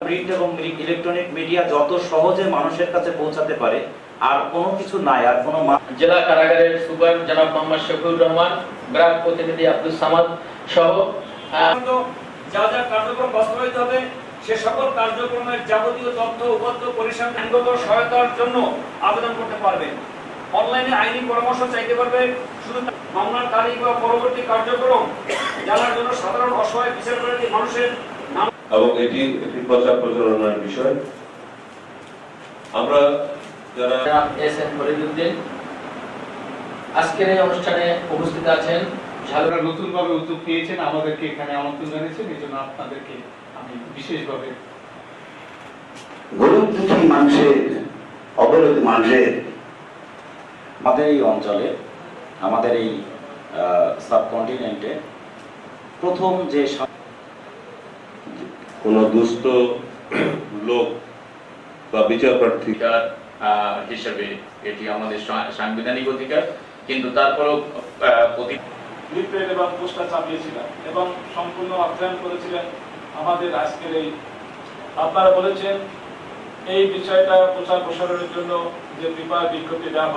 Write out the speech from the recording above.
Print এবং electronic media যত সহজে মানুষের কাছে পৌঁছাতে পারে আর কোনো কিছু নাই আর কোনো জেলা কারাগারের সুপার জনাব মোহাম্মদ শফিউর রহমান ব্রাক প্রতিনিধি আব্দুল সামাদ সহ যা যা কার্যক্রম বাস্তবায়িত হবে সে সকল কার্যক্রমের যাবতীয় তথ্য উপাত্ত পরিসংখ্যান আইনগত সহায়তার জন্য আবেদন করতে পারবে। অনলাইনে আইনি পরামর্শ চাইতে পারবে শুধু মামলার তারিখ বা পরবর্তী কার্যক্রম জানার জন্য সাধারণ অসহায় বিচারপ্রার্থী মানুষের এবং এটি একটি প্রচার প্রচারণার বিষয়। আমরা যারা এস এন ফরিদুদ্দিন আজকের এই অনুষ্ঠানে উপস্থিত আছেন। নতুনভাবে উদ্যোগ নিয়েছেন আমাদেরকে এখানে আমন্ত্রণ জানিয়েছেন। এই জন্য আপনাদেরকে আমি বিশেষভাবে গরিব দুঃখী মানুষের অবরোধ মানুষের আমাদের এই অঞ্চলে আমাদের এই সাবকন্টিনেন্টে প্রথম যে কোনো দুস্থ লোক বা বিচার প্রার্থী হিসেবে এটি আমাদের সাংবিধানিক অধিকার কিন্তু তারপরও প্রতি লিফলেট এবং পোস্টার চাপিয়েছিলেন এবং সম্পূর্ণ অধ্যয়ন করেছিলেন আমাদের আজকের এই আপনারা বলেছেন এই বিষয়টা প্রচার প্রসারণের জন্য যে পেপার বিজ্ঞপ্তি দেওয়া